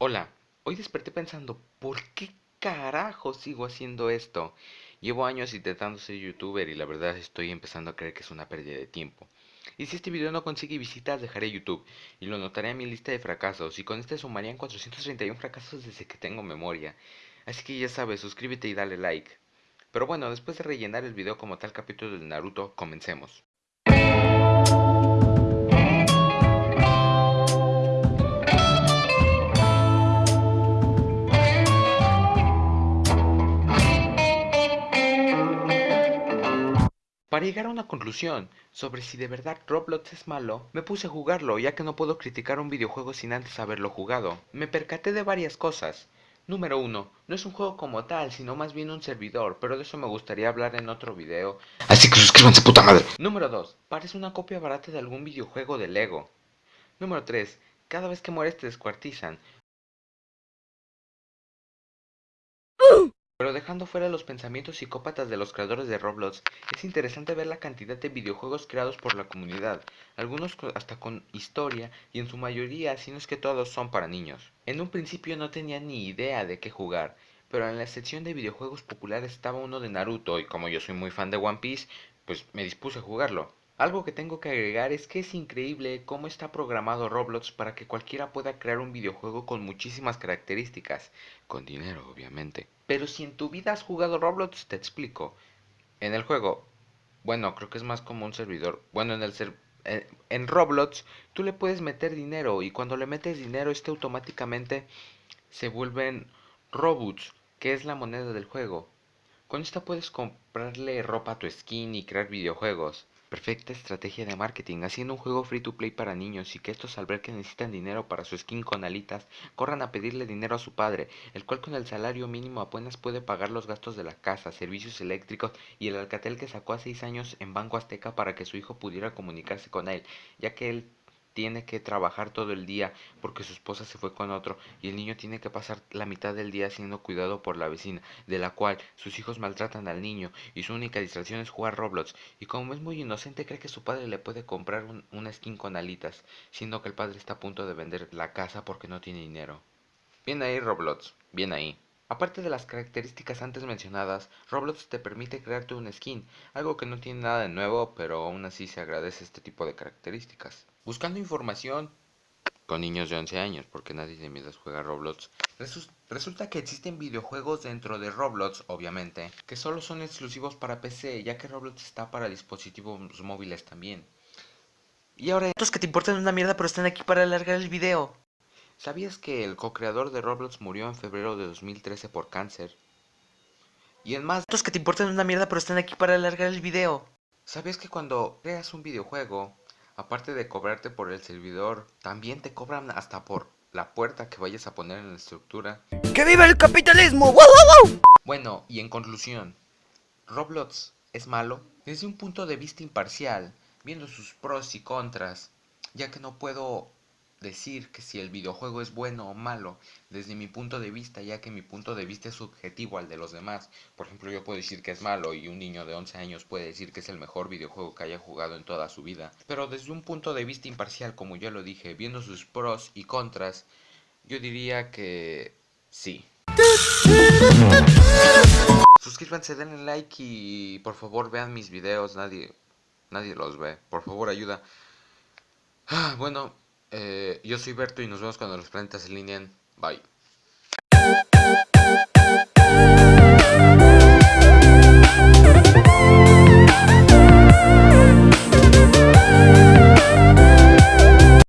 Hola, hoy desperté pensando, ¿por qué carajo sigo haciendo esto? Llevo años intentando ser youtuber y la verdad estoy empezando a creer que es una pérdida de tiempo. Y si este video no consigue visitas, dejaré YouTube y lo notaré en mi lista de fracasos y con este sumarían 431 fracasos desde que tengo memoria. Así que ya sabes, suscríbete y dale like. Pero bueno, después de rellenar el video como tal capítulo de Naruto, comencemos. Para llegar a una conclusión sobre si de verdad Roblox es malo, me puse a jugarlo ya que no puedo criticar un videojuego sin antes haberlo jugado. Me percaté de varias cosas. Número 1. No es un juego como tal, sino más bien un servidor, pero de eso me gustaría hablar en otro video. Así que suscríbanse puta madre. Número 2. Parece una copia barata de algún videojuego de Lego. Número 3. Cada vez que mueres te descuartizan. Pero dejando fuera los pensamientos psicópatas de los creadores de Roblox, es interesante ver la cantidad de videojuegos creados por la comunidad, algunos hasta con historia y en su mayoría, si no es que todos, son para niños. En un principio no tenía ni idea de qué jugar, pero en la sección de videojuegos populares estaba uno de Naruto y como yo soy muy fan de One Piece, pues me dispuse a jugarlo. Algo que tengo que agregar es que es increíble cómo está programado Roblox para que cualquiera pueda crear un videojuego con muchísimas características, con dinero obviamente. Pero si en tu vida has jugado Roblox, te explico. En el juego, bueno, creo que es más como un servidor. Bueno, en el ser, eh, en Roblox tú le puedes meter dinero y cuando le metes dinero este automáticamente se vuelven Robots, que es la moneda del juego. Con esta puedes comprarle ropa a tu skin y crear videojuegos. Perfecta estrategia de marketing, haciendo un juego free to play para niños y que estos al ver que necesitan dinero para su skin con alitas, corran a pedirle dinero a su padre, el cual con el salario mínimo apenas puede pagar los gastos de la casa, servicios eléctricos y el alcatel que sacó a 6 años en Banco Azteca para que su hijo pudiera comunicarse con él, ya que él tiene que trabajar todo el día porque su esposa se fue con otro y el niño tiene que pasar la mitad del día siendo cuidado por la vecina, de la cual sus hijos maltratan al niño y su única distracción es jugar Roblox y como es muy inocente cree que su padre le puede comprar una skin con alitas, siendo que el padre está a punto de vender la casa porque no tiene dinero. Bien ahí Roblox, bien ahí. Aparte de las características antes mencionadas, Roblox te permite crearte un skin, algo que no tiene nada de nuevo, pero aún así se agradece este tipo de características. Buscando información con niños de 11 años, porque nadie de mi edad juega Roblox, resulta que existen videojuegos dentro de Roblox, obviamente, que solo son exclusivos para PC, ya que Roblox está para dispositivos móviles también. Y ahora, estos que te importan una mierda, pero están aquí para alargar el video. ¿Sabías que el co-creador de Roblox murió en febrero de 2013 por cáncer? Y en más, estos que te importan una mierda, pero están aquí para alargar el video. ¿Sabías que cuando creas un videojuego, aparte de cobrarte por el servidor, también te cobran hasta por la puerta que vayas a poner en la estructura. ¡Que viva el capitalismo! ¡Wow, wow, wow! Bueno, y en conclusión, Roblox es malo desde un punto de vista imparcial, viendo sus pros y contras, ya que no puedo decir que si el videojuego es bueno o malo desde mi punto de vista, ya que mi punto de vista es subjetivo al de los demás. Por ejemplo, yo puedo decir que es malo y un niño de 11 años puede decir que es el mejor videojuego que haya jugado en toda su vida. Pero desde un punto de vista imparcial, como ya lo dije, viendo sus pros y contras, yo diría que sí. Suscríbanse, denle like y por favor vean mis videos, nadie, nadie los ve. Por favor, ayuda. Ah, bueno, eh, yo soy Berto y nos vemos cuando los planetas se alineen. Bye.